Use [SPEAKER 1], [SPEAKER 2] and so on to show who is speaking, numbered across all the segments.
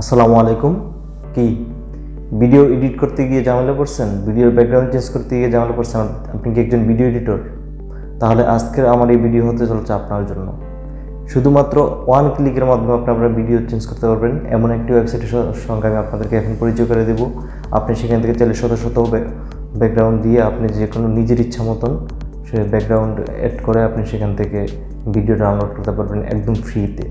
[SPEAKER 1] আসসালামু আলাইকুম। কি? ভিডিও এডিট করতে গিয়ে ঝামেলা পড়ছেন ভিডিওর ব্যাকগ্রাউন্ড চেঞ্জ করতে গিয়ে ঝামেলা পড়ছেন আপনি কি একজন ভিডিও এডিটর তাহলে আজকের আমার এই ভিডিও হতে চলছে আপনার জন্য। শুধুমাত্র ওয়ান ক্লিকের মাধ্যমে আপনি আপনার ভিডিও চেঞ্জ করতে পারবেন। এমন একটি ওয়েবসাইটের সঙ্গে আমি আপনাদেরকে এখন পরিচয় করে দেবো। আপনি সেখান থেকে চাইলে শত শত ব্যাকগ্রাউন্ড দিয়ে আপনি যে কোনো নিজের ইচ্ছা মতন সে ব্যাকগ্রাউন্ড অ্যাড করে আপনি সেখান থেকে ভিডিও ডাউনলোড করতে পারবেন একদম ফ্রিতে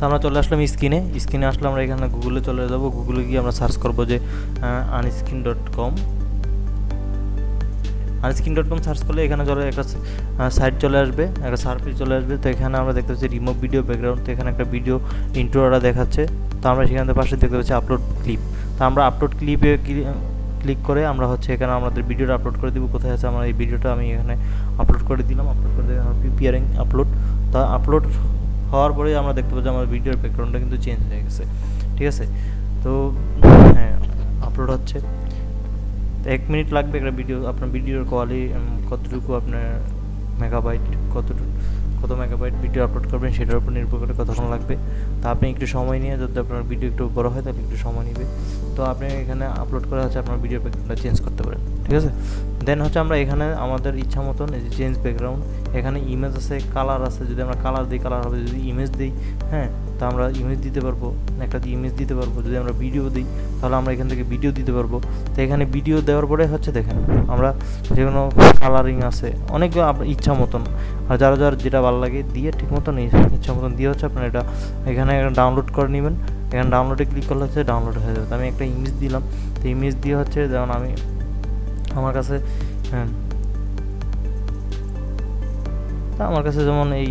[SPEAKER 2] তো আমরা চলে আসলাম স্ক্রিনে। স্ক্রিনে আসলে আমরা এখানে গুগলে চলে যাব। গুগলে গিয়ে আমরা সার্চ করব যে Unscreen dot com Unscreen dot com search করলে এখানে চলে একটা সাইট চলে আসবে, একটা সার্ফিস চলে আসবে। তো এখানে আমরা দেখতে পাচ্ছি রিমুভ ভিডিও ব্যাকগ্রাউন্ড তো এখানে একটা ভিডিও ইন্ট্রোটা দেখাচ্ছে। তো আমরা সেখান থেকে পাশে দেখতে পাচ্ছি আপলোড ক্লিপ তো আমরা আপলোড ক্লিপে ক্লিক করে আমরা হচ্ছে এখানে আমাদের ভিডিওটা আপলোড করে দিব। কোথায় আছে আমরা এই ভিডিওটা আমি এখানে আপলোড করে দিলাম। আপলোড করে দিলাম প্রিপিয়ারিং আপলোড তা আপলোড হওয়ার পরে আমরা দেখতে পাচ্ছি আমার ভিডিওর ব্যাকগ্রাউন্ডটা কিন্তু চেঞ্জ হয়ে গেছে। ঠিক আছে? তো হ্যাঁ আপলোড হচ্ছে। এক মিনিট লাগবে একটা ভিডিও আপনার ভিডিওর কোয়ালিটি কতটুকু আপনার মেগাবাইট কতটুকু, কত মেগাবাইট ভিডিও আপলোড করবেন সেটার উপর নির্ভর করে কতক্ষণ লাগবে। তা আপনি একটু সময় নিয়ে, যদি আপনার ভিডিও একটু বড় হয়, তাহলে একটু সময় নেবে। তো আপনি এখানে আপলোড করা হচ্ছে আপনার ভিডিও ব্যাকগ্রাউন্ডটা চেঞ্জ করতে পারেন। ঠিক আছে? দেন হচ্ছে আমরা এখানে আমাদের ইচ্ছা মতন এই যে চেঞ্জ ব্যাকগ্রাউন্ড এখানে ইমেজ আছে কালার আছে, যদি আমরা কালার দিই কালার হবে। যদি ইমেজ দিই হ্যাঁ তা আমরা ইমেজ দিতে পারব, একটা ইমেজ দিতে পারব। যদি আমরা ভিডিও দিই, তাহলে আমরা এখান থেকে ভিডিও দিতে পারব। তো এখানে ভিডিও দেওয়ার পরে হচ্ছে দেখেন, আমরা যে কোনো কালারিং আছে, অনেক ইচ্ছা মতন। আর যারা, যার যেটা ভালো লাগে, দিয়ে ঠিক মতন ইচ্ছা মতন দিয়ে হচ্ছে আপনার এটা এখানে ডাউনলোড করে নেবেন। এখানে ডাউনলোডে ক্লিক করলে হচ্ছে ডাউনলোড হয়ে যাবে। তো আমি একটা ইমেজ দিলাম। তো ইমেজ দিয়ে হচ্ছে যেমন আমি আমার কাছে হ্যাঁ। তা আমার কাছে যেমন এই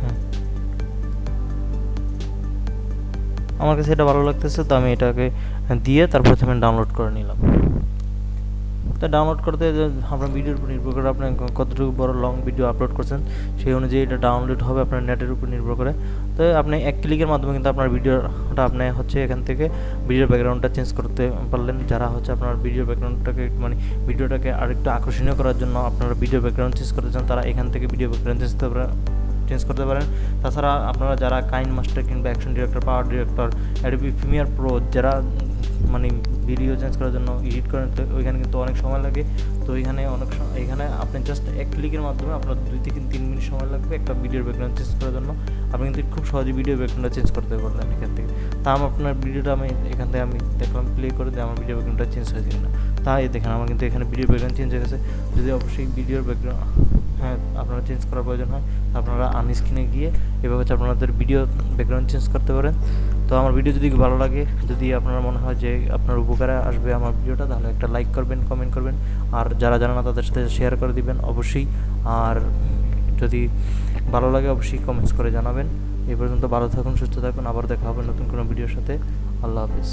[SPEAKER 2] হ্যাঁ। আমার কাছে এটা ভালো লাগতেছে, তো আমি এটাকে দিয়ে তারপর আমি ডাউনলোড করে নিলাম। তো ডাউনলোড করতে আপনার ভিডিওর উপর নির্ভর করে আপনি কতটুকু বড় লং ভিডিও আপলোড করছেন, সেই অনুযায়ী এটা ডাউনলোড হবে আপনার নেটের উপর নির্ভর করে। তো আপনি এক ক্লিকের মাধ্যমে কিন্তু আপনার ভিডিওটা আপনি হচ্ছে এখান থেকে ভিডিওর ব্যাকগ্রাউন্ডটা চেঞ্জ করতে পারলেন। যারা হচ্ছে আপনার ভিডিও ব্যাকগ্রাউন্ডটাকে মানে ভিডিওটাকে আরেকটু আকর্ষণীয় করার জন্য আপনারা ভিডিও ব্যাকগ্রাউন্ড চেঞ্জ করতে চান, তারা এখান থেকে ভিডিও ব্যাকগ্রাউন্ড চেঞ্জ করতে চেঞ্জ করতে পারেন। তাছাড়া আপনারা যারা কাইন মাস্টার কিংবা Action Director Power Director Adobe Premiere Pro যারা মানে ভিডিও চেঞ্জ করার জন্য এডিট করেন তো ওইখানে কিন্তু অনেক সময় লাগে। তো এখানে অনেক এখানে আপনি জাস্ট এক ক্লিকের মাধ্যমে আপনার দুই থেকে তিন মিনিট সময় লাগবে একটা ভিডিওর ব্যাকগ্রাউন্ড চেঞ্জ করার জন্য। আপনি কিন্তু খুব সহজে ভিডিও ব্যাকগ্রাউন্ডটা চেঞ্জ করতে পারলেন এখান থেকে। তা আমি আপনার ভিডিওটা আমি, এখান থেকে আমি দেখলাম প্লে করে দিয়ে আমার ভিডিও ব্যাকগ্রাউন্ডটা চেঞ্জ হয়ে যায় কিনা। তাই দেখেন, আমার কিন্তু এখানে ভিডিও ব্যাকগ্রাউন্ড চেঞ্জ হয়ে গেছে। যদি অবশ্যই ভিডিওর ব্যাকগ্রাউন্ড হ্যাঁ আপনারা চেঞ্জ করার প্রয়োজন হয়, আপনারা আনস্ক্রিনে গিয়ে এভাবে হচ্ছে আপনাদের ভিডিও ব্যাকগ্রাউন্ড চেঞ্জ করতে পারেন। তো আমার ভিডিও যদি ভালো লাগে, যদি আপনার মনে হয় যে আপনার উপকারে আসবে আমার ভিডিওটা তাহলে একটা লাইক করবেন কমেন্ট করবেন। আর যারা জানে না, তাদের সাথে শেয়ার করে দিবেন অবশ্যই। আর যদি ভালো লাগে, অবশ্যই কমেন্টস করে জানাবেন। এই পর্যন্ত ভালো থাকুন, সুস্থ থাকুন। আবার দেখা হবে নতুন কোনো ভিডিওর সাথে। আল্লাহ হাফিজ।